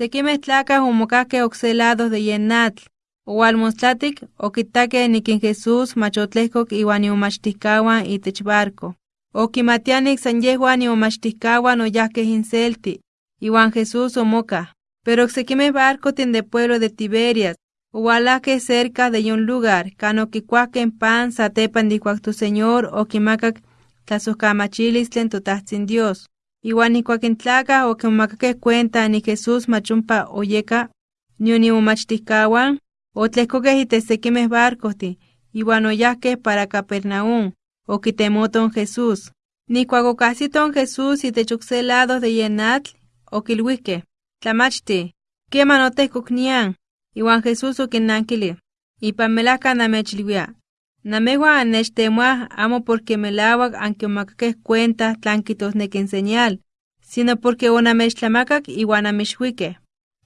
Sequimeh tlacah omocahqueh ocselados de yenatl, Oualmostlatic oquitaque niquin Jesús machotlehcoc iwan iomachticahuan itech barco. Oquimatianic san yehuan iomachticahuan oyahqueh inselti, iwan Jesús omoca. Pero ocsequimeh barcotin de pueblo de Tiberias, oualahqueh cerca de yon lugar, can oquicuahqueh pan satepan tu Señor oquimacac tlasojcamachilistlen totahtzin Dios. Iwan ikuak in tlacah oquimacakeh cuenta ni Jesús machumpa oyeka, nion imomachtihcahuan, otlehcoqueh itech sequimeh barcohtin, iwan oyahqueh para Capernaum, oquitemoton Jesús. Nikuak ocahsiton Jesús itech ocse lado de yenatl, oquilhuihqueh, tlamachti, queman otehcoc nian, iwan Jesús oquinnankili, ipan melahca namechilhuia, namehuan annechtemoah amo porque melauac anquimacakeh cuenta tlan quitosnequi señal, sino porque onamechtlamacac iwan amixhuiqueh.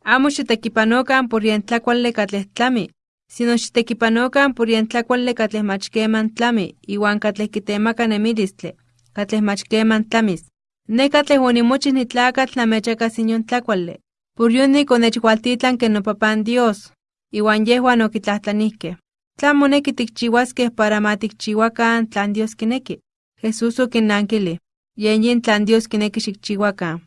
Amo xitekipanokan por yen tlakuali katleh tlami, sino xitekipanokan por yen tlakuali katleh mach keman tlami iwan katleh kitemaka nemilistli, katleh mach keman tlamis. Ne katleh onimochih nitlakatl namechakas inyon tlakuali, por yonik onechwaltitlanke nopapan Dios, iwan yehuan okitlahtlanihkeh. ¿Tlan moneki tikchiuaskeh para ma tikchiuakan tlan Dios kineki? Jesús okinnankili, yen yin tlan Dios kineki xikchiuakan.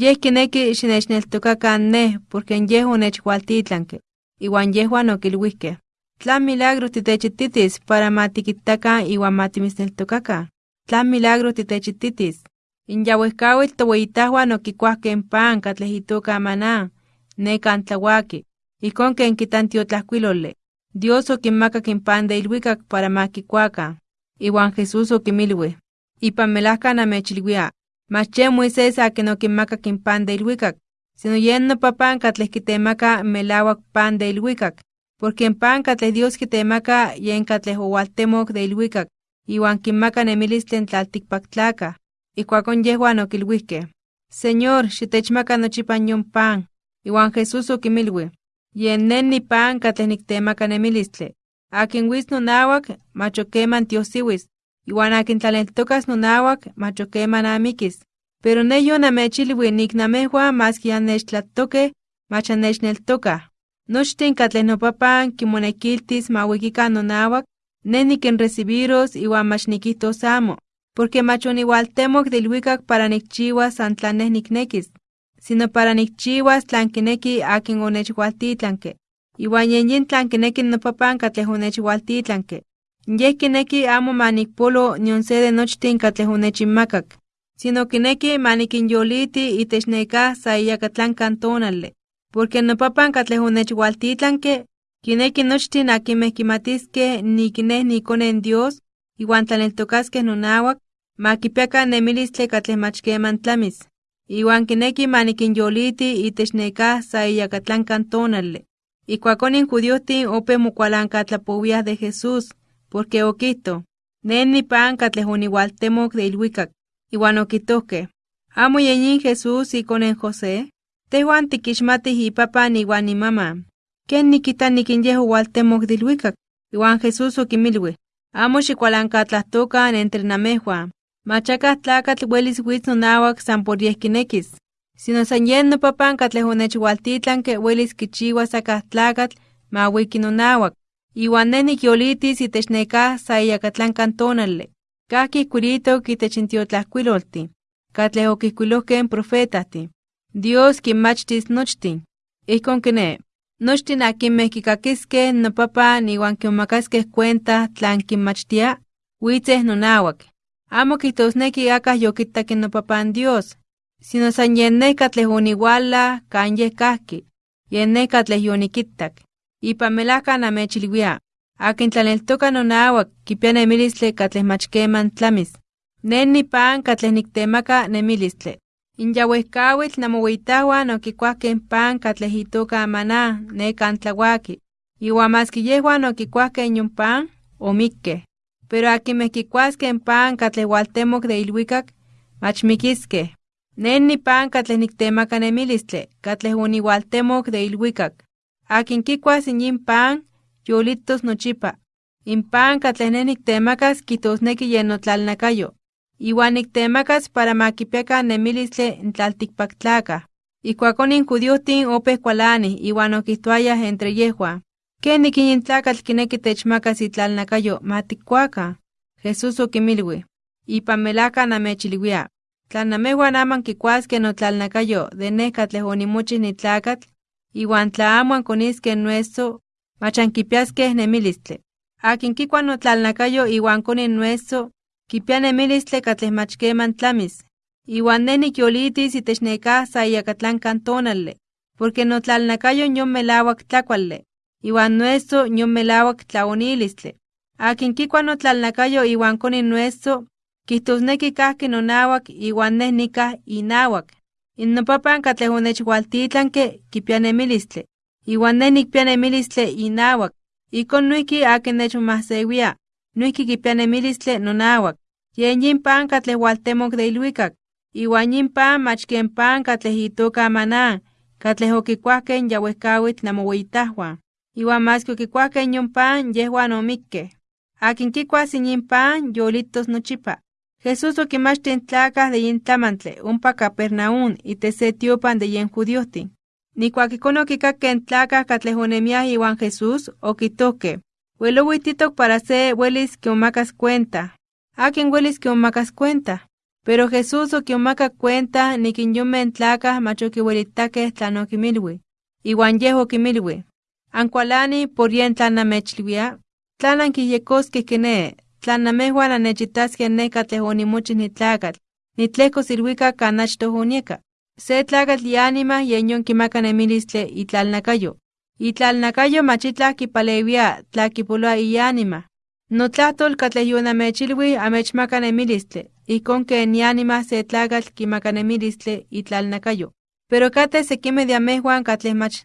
Yeh kineki xinechneltokakan neh, porque yeh onechwaltitlanke, iwan yehuan okilhuihkeh. Tlan milagro titechititis para ma tikitakan iwan ma timisneltokakan. Tlan milagro titechititis. In yauehkauitl toweyitahuan okikuahkeh pan katleh itoka maná, ne kan tlawaki, ijkon ken kitan tiotlajkuiloli. Dios in pan de ilhuikak para ma kikuakan. Iwan Jesús okimilui, ipan melahka namechilhuia, mach ye Moisés akin okinmakak in pan de ilhuikak, sino yen nopapan katleh kitemaka melauak pan de ilhuikak, porque in pan katleh Dios kitemaka yen katleh owaltemok de ilhuikak, iwan kinmaka nemilistli tlaltikpaktlakah. Ikuakon yehuan okilhuihkeh, Señor, xitechmaka nochipan yon pan. Iwan Jesús okimilui, yen nen ni pan katleh niktemaka nemilistli. Akin wis nonauak, mach okeman tiosiwis, iwan akin tlaneltokas nonauak, mach okeman amikis. Pero ne yo namechilui nik namehuan maski annechtlatokeh, mach annechneltokah. Nochtin katleh nopapan kimonekiltis ma wikikan nonauak, ne nikinrecibiros iwan mach nikihtos amo, porque mach oniualtemok de ilhuikak para nikchiuas san tlan neh niknekis, sino para nikchiuas tlan kineki akin onechwaltitlanke. Iwan yen yin tlan kineki nopapan katleh onechwaltitlanke. Yeh kineki amo ma nikpolo nion se de nochtin katleh onechinmakak, sino kineki ma nikinyoliti itech nekah sa iyakatlankan tonali, porque nopapan katleh onechwaltitlanke, kineki nochtin akinmeh kimatiskeh nik neh niikone Dios, iwan tlaneltokaskeh nonauak, ma kipiakan nemilistli katleh mach keman tlamis. Iwan kineki ma nikinyoliti itech nekah sa iyakatlankan tonali. Ikuakon in judiohtin ope mokualankatlapowiah de Jesús, porque okihto, ne ni pan katleh oniualtemok de ilhuikak, iwan okihtohkeh, amo yen yin Jesús ikone José, tehuan tikixmatih ipapan iwan imaman. Ken nikita nikin yeh owaltemok de ilhuikak? Iwan Jesús okimilui, amo xikualankatlahtokah entre namehuan, machakah tlakatl welis witz nonauak san por yeh kinekis, sino san yen nopapan katleh onechwaltitlanke welis kichiuas akah tlakatl ma wiki nonauak, iwan neh nikyolitis itech nekah sa iyakatlankan tonali. Kahki ijkuilitok itech in tiotlajkuiloltin, katleh okijkuilohkeh profetahtin. Dios kinmachtis nochtin. Ijkon kiné, nochtin akinmeh kikakiskeh nopapan iwan kimakaskeh cuenta tlan kinmachtia, witzeh nonauak. Amo kihtosneki akah yokitak nopapan Dios, sino san yen neh katleh oniuala kan yeh kahki, yen neh katleh yonikittak. Ipan melahka namechilhuia, akin tlaneltoka nonauak kipia nemilistli katleh mach keman tlamis. Nen ni pan katleh niktemaka nemilistli. In yauehkauitl namoweyitahuan okikuahkeh pan katleh itoka maná ne kan tlawaki, iwan maski yehuan pan. Pero akinmeh kikuaskeh pan katleh waltemok de ilhuikak, mach mikiskeh. Nen ni pan katleh niktemaka nemilistli katleh oniualtemok de ilhuikak. Akin kikuas in pan, yolitos nochipa. In pan katleh neh niktemakas kitosneki yen notlalnakayo, iwan niktemakas para ma kipiakan nemilistli in tlaltikpaktlakah. Ikuakonin judiotin opeh kualani iwan entre yehua. Ken nikin tlakatl kineki techmakas itlalnakayo matikuaka. Jesús okimilwi. Ipan melaka namechilwia. Tla namehuan aman kikuaskej notlalnakayo de neh katleh onimochih nitlakatl, iwan tla amo ankoniskeh nueso, mach ankipiaskeh nemilistle. Akin kikua notlalnakayo iwan koni nueso, kipia nemilistle katleh mach keman tlamis. Iwan neh nikyolitis itech nekah sa iyakatlankan tonale, porque notlalnakayo yon melawak tlakuale, iwan nueso yon melawak tlaonilistle. Akin kikua notlalnakayo iwan koni nueso, kihtosneki kahki nonawak iwan neh nikah inawak. In nopapan katleh onechwaltitlanke kipia nemilistle, iwan neh nikpia nemilistle inawak. Ikon noihki akin nechmomahsewia, noihki kipia nemilistle nonawak. Yen yin pan katleh waltemok de ilwikak, iwan yin pan mach ken pan katleh itoka maná, katleh okikuahkeh ya wehkawitl namoweyitahuan. Iwan maski okikuahkeh yon pan yehuan omikkeh. Akin kikuas yin pan yolitos nochipa. Jesús okimachtih in tlakah de yin tlamantle ompa Capernaum tiopan de yen judiohtin. Nikuak ikon okikakkeh in tlakah katleh onemiah iwan Jesús, okihtohkeh: Uelowi titok para se welis kimomakas cuenta. Akin welis kimomakas cuenta. Pero Jesús okimomakak cuenta nikin yonmeh tlakah mach okiuelitakeh tlan okimilwi. Iwan yeh okimilwi: Ankualani por yen tlan namechilwia, tlan ankiyejkoskeh kiné, tlan namehuan annechitaskeh neh katleh onimochih nitlakatl, nitlehkos ilwikak kan achtoh onieka. Se tlakatl iánima yen yon kimaka nemilistle itlalnakayo. Itlalnakayo mach itlah kipalewia tla kipoloa iánima. Notlahtol katleh yonamechilwi amechmaka nemilistle, ijkon ken iánima se tlakatl kimaka nemilistle itlalnakayo. Pero kateh sekimeh de amehuan katleh mach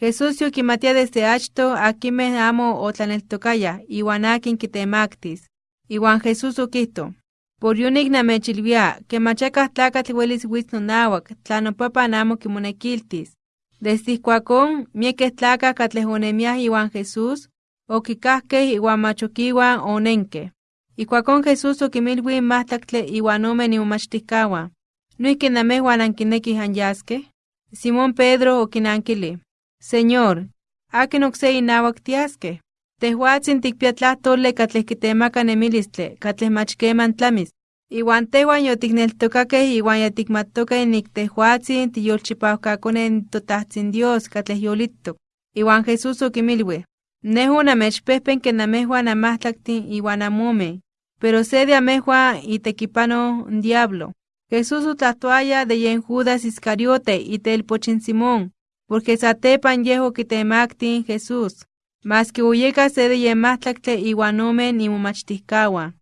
Jesús yokimatia desde achto akinmeh amo otlaneltokayah iwan akin kitemaktis. Iwan Jesús okihto: Por yonik namechilwia ke mach akah tlakatl welis witz nonawak tla nopapan amo kimonekiltis. Desde ijkuakon miekeh tlakah katleh onemiah iwan Jesús, okikajkeh iwan mach okiuan onenkeh. Ijkuakon Jesús okinmilwi in mahtlaktle iwan ome imomachtijkawan: ¿Noihki namehuan ankinekih anyaskeh? Simón Pedro okinankilih: Señor, akin okse inawak tiaskeh. Tehuatzin tikpia tlahtole katleh kitemaka nemilistle katleh mach keman tlamis. Iwan tehuan yotikneltokakeh iwan yatikmatokeh nik tehuatzin tiyolchipawkakoneh totahtzin Dios katleh yolitok. Iwan Jesús okimilwi: Neh onamechpehpenke namehuan anmahtlaktin iwan anmomeh, pero se de itekipano n diablo. Jesús otlahtoaya de yen Judas Iscariote itelpochin Simón, porque satepan yeh okitemaktin Jesús, maski oyeka se de yen mahtlaktle iwan ome imomachtijkawan.